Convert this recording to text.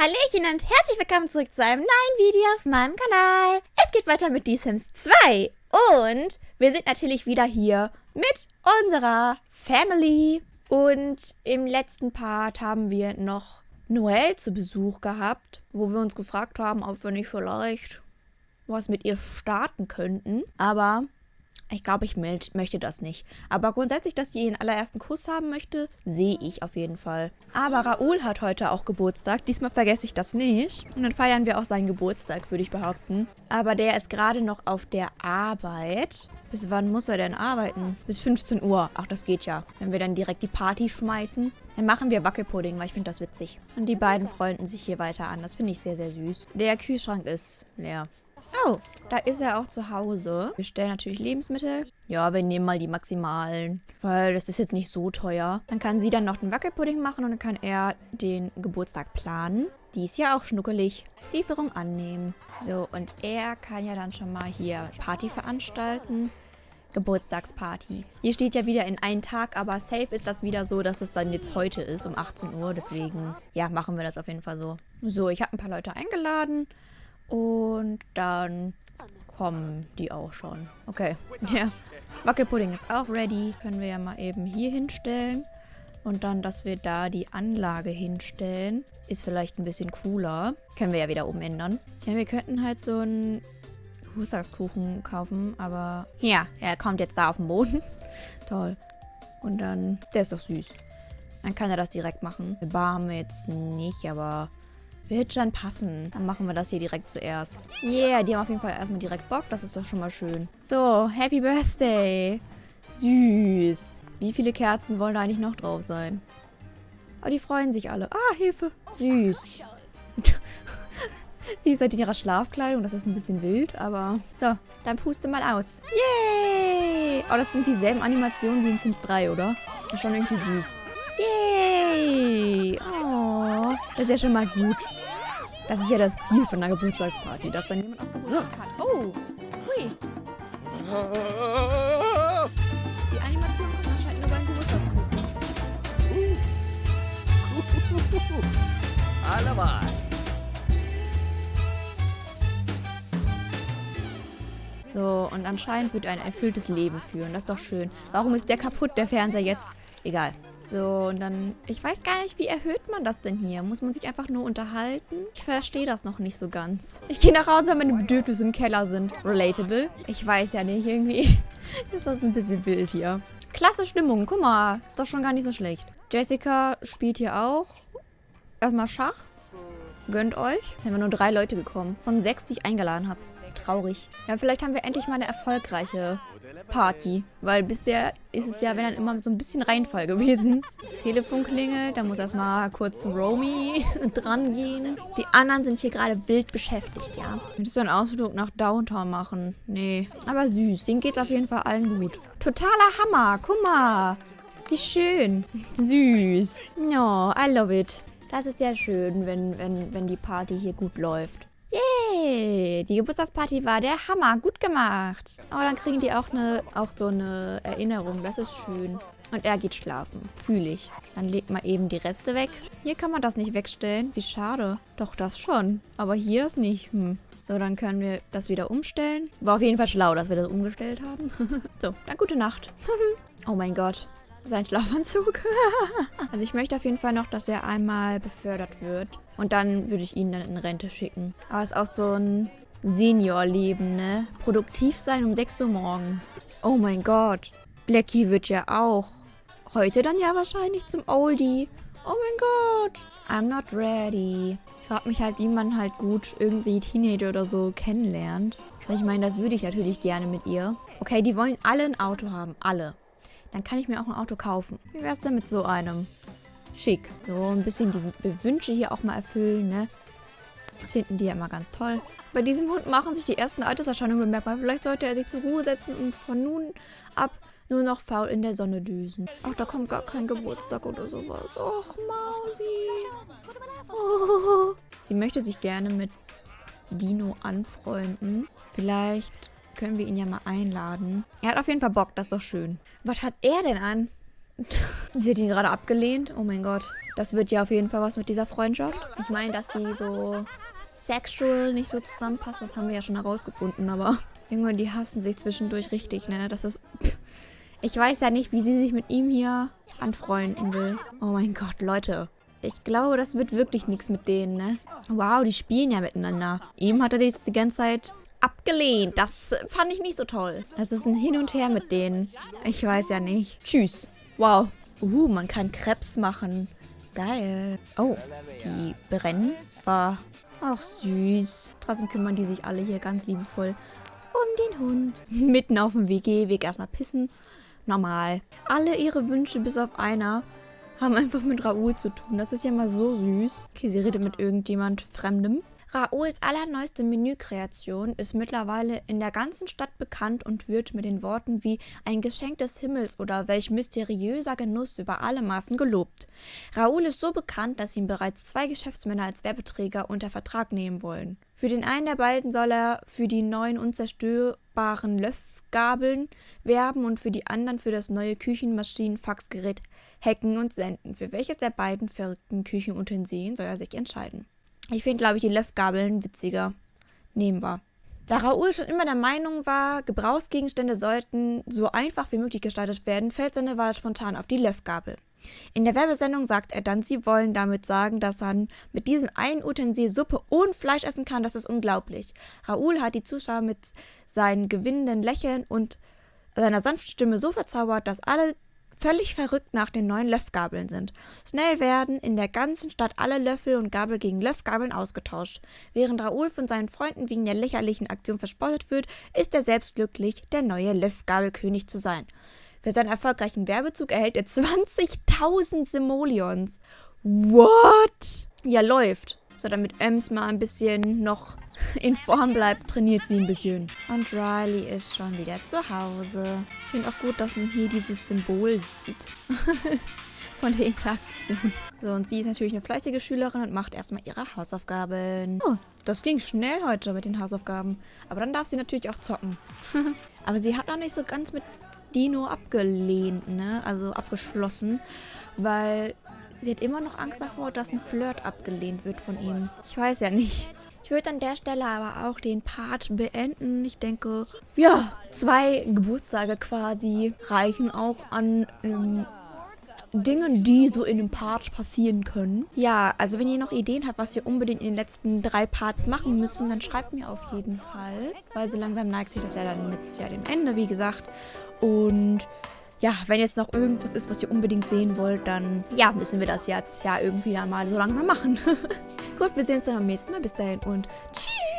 Hallöchen und herzlich willkommen zurück zu einem neuen Video auf meinem Kanal. Es geht weiter mit The Sims 2 und wir sind natürlich wieder hier mit unserer Family. Und im letzten Part haben wir noch Noel zu Besuch gehabt, wo wir uns gefragt haben, ob wir nicht vielleicht was mit ihr starten könnten. Aber ich glaube, ich möchte das nicht. Aber grundsätzlich, dass sie ihren allerersten Kuss haben möchte, sehe ich auf jeden Fall. Aber Raoul hat heute auch Geburtstag. Diesmal vergesse ich das nicht. Und dann feiern wir auch seinen Geburtstag, würde ich behaupten. Aber der ist gerade noch auf der Arbeit. Bis wann muss er denn arbeiten? Bis 15 Uhr. Ach, das geht ja. Wenn wir dann direkt die Party schmeißen, dann machen wir Wackelpudding, weil ich finde das witzig. Und die beiden freunden sich hier weiter an. Das finde ich sehr, sehr süß. Der Kühlschrank ist leer. Oh, da ist er auch zu Hause. Wir stellen natürlich Lebensmittel. Ja, wir nehmen mal die maximalen, weil das ist jetzt nicht so teuer. Dann kann sie dann noch den Wackelpudding machen und dann kann er den Geburtstag planen. Die ist ja auch schnuckelig. Lieferung annehmen. So, und er kann ja dann schon mal hier Party veranstalten. Geburtstagsparty. Hier steht ja wieder in einen Tag, aber safe ist das wieder so, dass es dann jetzt heute ist, um 18 Uhr. Deswegen, ja, machen wir das auf jeden Fall so. So, ich habe ein paar Leute eingeladen. Und dann kommen die auch schon. Okay, ja. Wackelpudding ist auch ready. Können wir ja mal eben hier hinstellen. Und dann, dass wir da die Anlage hinstellen, ist vielleicht ein bisschen cooler. Können wir ja wieder umändern. Ja, wir könnten halt so einen Geburtstagskuchen kaufen, aber... Ja, er kommt jetzt da auf den Boden. Toll. Und dann... Der ist doch süß. Dann kann er das direkt machen. Bar haben wir jetzt nicht, aber wird schon passen. Dann machen wir das hier direkt zuerst. Yeah, die haben auf jeden Fall erstmal direkt Bock. Das ist doch schon mal schön. So, Happy Birthday. Süß. Wie viele Kerzen wollen da eigentlich noch drauf sein? Oh, die freuen sich alle. Ah, Hilfe. Süß. Sie ist halt in ihrer Schlafkleidung. Das ist ein bisschen wild, aber... So, dann puste mal aus. Yay! Oh, das sind dieselben Animationen wie in Sims 3, oder? Das ist schon irgendwie süß. Yay! Oh, das ist ja schon mal gut. Das ist ja das Ziel von einer Geburtstagsparty, dass dann jemand auch Geburtstag hat. Oh, hui. Die Animation kommt anscheinend nur beim Geburtstagskuchen. Allemal. So, und anscheinend wird er ein erfülltes Leben führen. Das ist doch schön. Warum ist der kaputt, der Fernseher jetzt? Egal. So, und dann... Ich weiß gar nicht, wie erhöht man das denn hier? Muss man sich einfach nur unterhalten? Ich verstehe das noch nicht so ganz. Ich gehe nach Hause, weil meine Bedürfnisse im Keller sind. Relatable. Ich weiß ja nicht, irgendwie ist das ein bisschen wild hier. Klasse Stimmung. Guck mal, ist doch schon gar nicht so schlecht. Jessica spielt hier auch. Erstmal Schach. Gönnt euch. Haben wir nur drei Leute bekommen. Von sechs, die ich eingeladen habe. Traurig. Ja, vielleicht haben wir endlich mal eine erfolgreiche Party. Weil bisher ist es ja, wenn dann immer so ein bisschen Reinfall gewesen. Telefon klingelt, da muss erstmal kurz Romy dran gehen. Die anderen sind hier gerade wild beschäftigt, ja. Möchtest du einen Ausflug nach Downtown machen? Nee. Aber süß, denen geht's auf jeden Fall allen gut. Totaler Hammer, guck mal. Wie schön. Süß. No, I love it. Das ist ja schön, wenn, wenn, wenn die Party hier gut läuft. Yay! Die Geburtstagsparty war der Hammer. Gut gemacht. Oh, dann kriegen die auch, eine, auch so eine Erinnerung. Das ist schön. Und er geht schlafen. Fühle ich. Dann legt mal eben die Reste weg. Hier kann man das nicht wegstellen. Wie schade. Doch, das schon. Aber hier ist nicht. Hm. So, dann können wir das wieder umstellen. War auf jeden Fall schlau, dass wir das umgestellt haben. so, dann gute Nacht. oh mein Gott. Sein Schlafanzug. also ich möchte auf jeden Fall noch, dass er einmal befördert wird. Und dann würde ich ihn dann in Rente schicken. Aber es ist auch so ein Seniorleben, ne? Produktiv sein um 6 Uhr morgens. Oh mein Gott. Blackie wird ja auch heute dann ja wahrscheinlich zum Oldie. Oh mein Gott. I'm not ready. Ich frage mich halt, wie man halt gut irgendwie Teenager oder so kennenlernt. Ich meine, das würde ich natürlich gerne mit ihr. Okay, die wollen alle ein Auto haben. Alle. Dann kann ich mir auch ein Auto kaufen. Wie wär's denn mit so einem? Schick. So ein bisschen die Wünsche hier auch mal erfüllen, ne? Das finden die ja immer ganz toll. Bei diesem Hund machen sich die ersten Alterserscheinungen bemerkbar. Vielleicht sollte er sich zur Ruhe setzen und von nun ab nur noch faul in der Sonne düsen. Ach, da kommt gar kein Geburtstag oder sowas. Och, Mausi. Oh. Sie möchte sich gerne mit Dino anfreunden. Vielleicht können wir ihn ja mal einladen. Er hat auf jeden Fall Bock, das ist doch schön. Was hat er denn an? Sie hat ihn gerade abgelehnt. Oh mein Gott. Das wird ja auf jeden Fall was mit dieser Freundschaft. Ich meine, dass die so sexual nicht so zusammenpassen, das haben wir ja schon herausgefunden, aber irgendwann die hassen sich zwischendurch richtig, ne? Das ist... Ich weiß ja nicht, wie sie sich mit ihm hier anfreunden will. Oh mein Gott, Leute. Ich glaube, das wird wirklich nichts mit denen, ne? Wow, die spielen ja miteinander. Ihm hat er die ganze Zeit abgelehnt. Das fand ich nicht so toll. Das ist ein Hin und Her mit denen. Ich weiß ja nicht. Tschüss. Wow. Uh, man kann Krebs machen. Geil. Oh, die brennen. War auch süß. Trotzdem kümmern die sich alle hier ganz liebevoll um den Hund. Mitten auf dem WG-Weg erstmal pissen. Normal. Alle ihre Wünsche bis auf einer haben einfach mit Raoul zu tun. Das ist ja mal so süß. Okay, sie redet mit irgendjemand Fremdem. Raouls allerneueste Menükreation ist mittlerweile in der ganzen Stadt bekannt und wird mit den Worten wie ein Geschenk des Himmels oder welch mysteriöser Genuss über alle Maßen gelobt. Raoul ist so bekannt, dass ihn bereits zwei Geschäftsmänner als Werbeträger unter Vertrag nehmen wollen. Für den einen der beiden soll er für die neuen unzerstörbaren Löffgabeln werben und für die anderen für das neue Küchenmaschinenfaxgerät hacken und senden. Für welches der beiden verrückten Küchenutensilien soll er sich entscheiden? Ich finde, glaube ich, die Löffgabeln witziger. Nehmen wir. Da Raoul schon immer der Meinung war, Gebrauchsgegenstände sollten so einfach wie möglich gestaltet werden, fällt seine Wahl spontan auf die Löffgabel. In der Werbesendung sagt er dann, sie wollen damit sagen, dass er mit diesem einen Utensil Suppe und Fleisch essen kann. Das ist unglaublich. Raoul hat die Zuschauer mit seinen gewinnenden Lächeln und seiner sanften Stimme so verzaubert, dass alle völlig verrückt nach den neuen Löffgabeln sind. Schnell werden in der ganzen Stadt alle Löffel und Gabel gegen Löffgabeln ausgetauscht. Während Raoul von seinen Freunden wegen der lächerlichen Aktion verspottet wird, ist er selbst glücklich, der neue Löffgabelkönig zu sein. Für seinen erfolgreichen Werbezug erhält er 20.000 Simoleons. What? Ja, läuft. So, damit Ems mal ein bisschen noch in Form bleibt, trainiert sie ein bisschen. Und Riley ist schon wieder zu Hause. Ich finde auch gut, dass man hier dieses Symbol sieht. Von der Interaktion. So, und sie ist natürlich eine fleißige Schülerin und macht erstmal ihre Hausaufgaben. Oh, das ging schnell heute mit den Hausaufgaben. Aber dann darf sie natürlich auch zocken. Aber sie hat noch nicht so ganz mit Dino abgelehnt, ne? Also abgeschlossen. Weil Sie hat immer noch Angst davor, dass ein Flirt abgelehnt wird von ihm. Ich weiß ja nicht. Ich würde an der Stelle aber auch den Part beenden. Ich denke, ja, zwei Geburtstage quasi reichen auch an ähm, Dingen, die so in einem Part passieren können. Ja, also wenn ihr noch Ideen habt, was wir unbedingt in den letzten drei Parts machen müssen, dann schreibt mir auf jeden Fall. Weil so langsam neigt sich das ja dann jetzt ja dem Ende, wie gesagt. Und ja, wenn jetzt noch irgendwas ist, was ihr unbedingt sehen wollt, dann ja, müssen wir das jetzt ja irgendwie dann mal so langsam machen. Gut, wir sehen uns dann beim nächsten Mal. Bis dahin und tschüss.